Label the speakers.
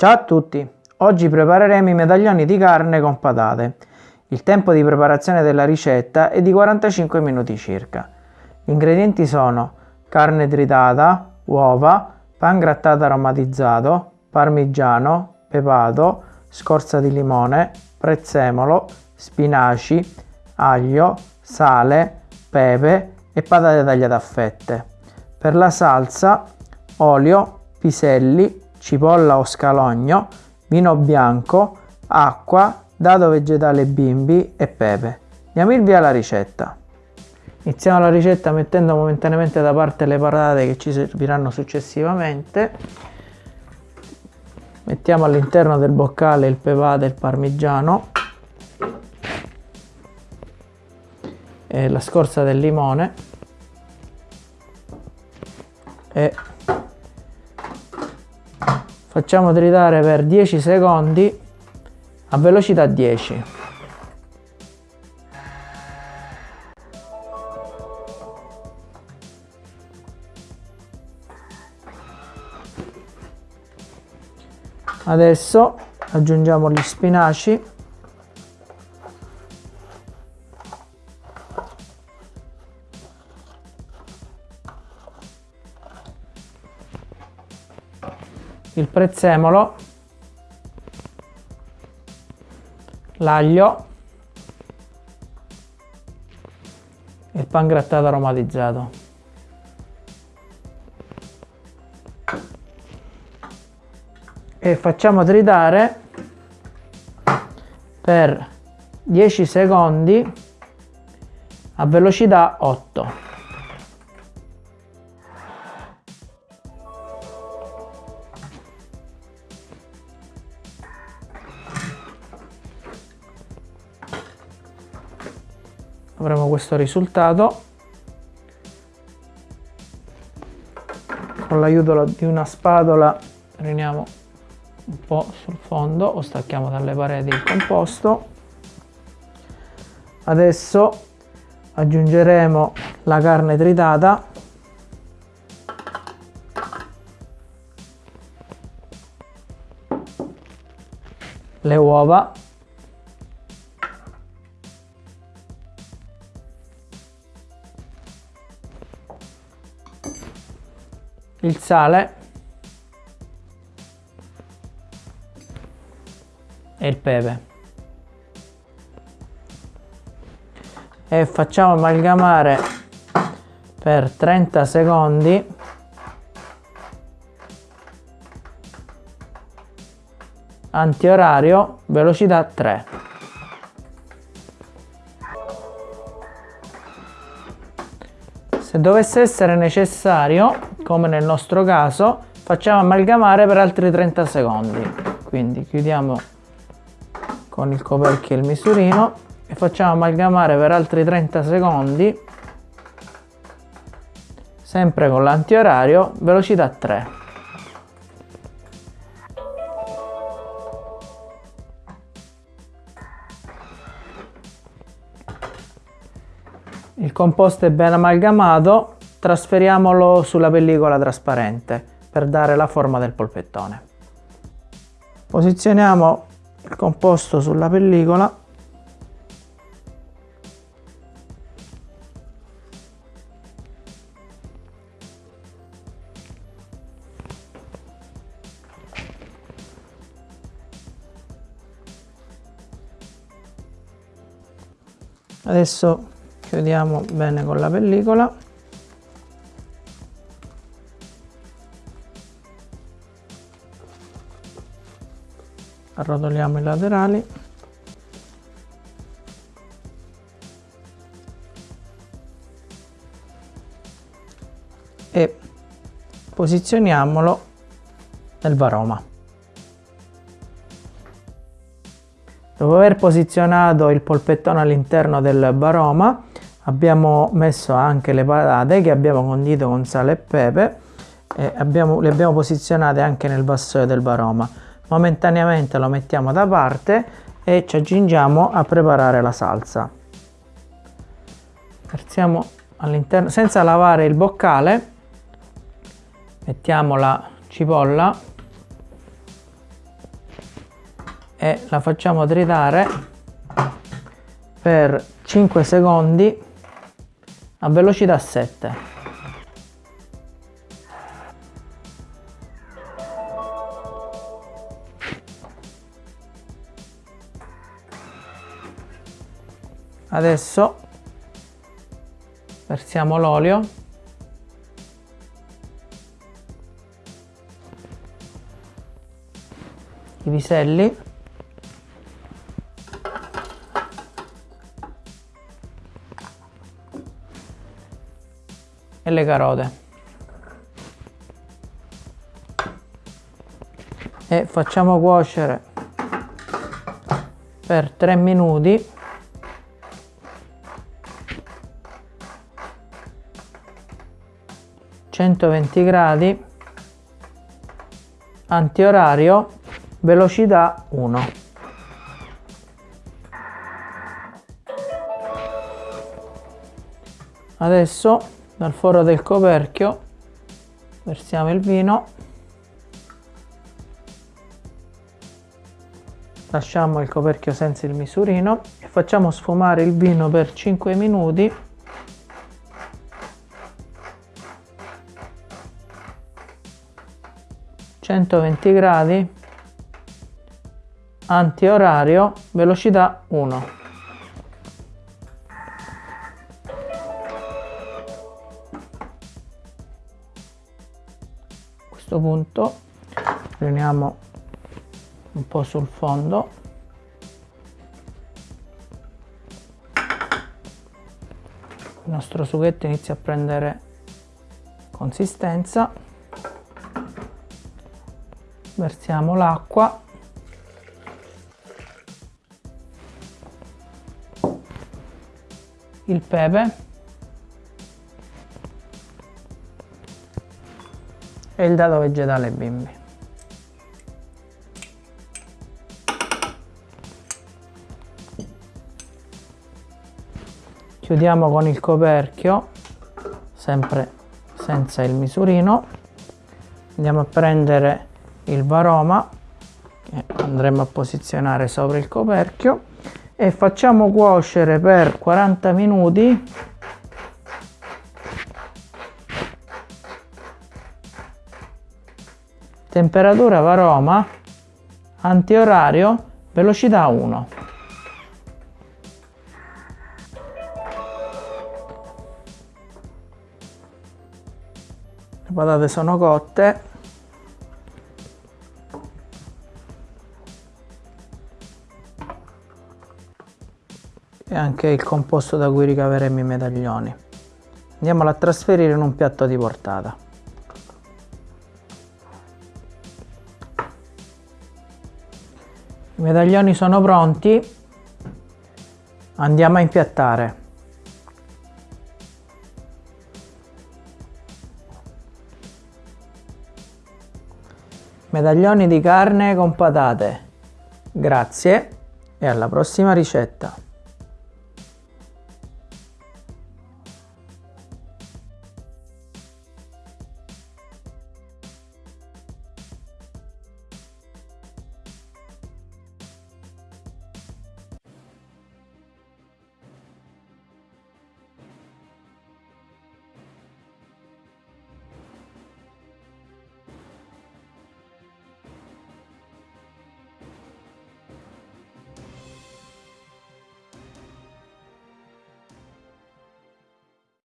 Speaker 1: Ciao a tutti! Oggi prepareremo i medaglioni di carne con patate. Il tempo di preparazione della ricetta è di 45 minuti circa. Gli ingredienti sono carne tritata, uova, pan grattato aromatizzato, parmigiano, pepato, scorza di limone, prezzemolo, spinaci, aglio, sale, pepe e patate tagliate a fette. Per la salsa, olio, piselli, cipolla o scalogno, vino bianco, acqua, dado vegetale bimbi e pepe. Diamo il via alla ricetta. Iniziamo la ricetta mettendo momentaneamente da parte le patate che ci serviranno successivamente. Mettiamo all'interno del boccale il pepato e il parmigiano e la scorza del limone e facciamo tritare per 10 secondi a velocità 10 adesso aggiungiamo gli spinaci il prezzemolo, l'aglio e il pan grattato aromatizzato. E facciamo tritare per 10 secondi a velocità 8. Avremo questo risultato. Con l'aiuto di una spatola riuniamo un po' sul fondo o stacchiamo dalle pareti il composto. Adesso aggiungeremo la carne tritata. Le uova il sale e il pepe. E facciamo amalgamare per 30 secondi. Antiorario velocità 3 Se dovesse essere necessario, come nel nostro caso, facciamo amalgamare per altri 30 secondi. Quindi chiudiamo con il coperchio il misurino e facciamo amalgamare per altri 30 secondi sempre con l'antiorario velocità 3 Il composto è ben amalgamato, trasferiamolo sulla pellicola trasparente per dare la forma del polpettone. Posizioniamo il composto sulla pellicola Adesso chiudiamo bene con la pellicola arrotoliamo i laterali. E posizioniamolo nel varoma. Dopo aver posizionato il polpettone all'interno del varoma abbiamo messo anche le patate che abbiamo condito con sale e pepe e abbiamo, le abbiamo posizionate anche nel vassoio del baroma momentaneamente lo mettiamo da parte e ci aggiungiamo a preparare la salsa. Versiamo all'interno senza lavare il boccale mettiamo la cipolla e la facciamo tritare per 5 secondi a velocità 7 adesso versiamo l'olio. I piselli e le carote e facciamo cuocere per 3 minuti 120 gradi antiorario velocità 1 adesso dal foro del coperchio versiamo il vino. Lasciamo il coperchio senza il misurino e facciamo sfumare il vino per 5 minuti 120 gradi antiorario velocità 1 a questo punto riuniamo un po' sul fondo. Il nostro sughetto inizia a prendere consistenza versiamo l'acqua. Il pepe. E il dado vegetale bimbi. Chiudiamo con il coperchio sempre senza il misurino. Andiamo a prendere il varoma che andremo a posizionare sopra il coperchio e facciamo cuocere per 40 minuti. Temperatura varoma antiorario velocità 1 le patate sono cotte e anche il composto da cui ricaveremo i medaglioni. Andiamolo a trasferire in un piatto di portata. I medaglioni sono pronti, andiamo a impiattare. Medaglioni di carne con patate. Grazie e alla prossima ricetta.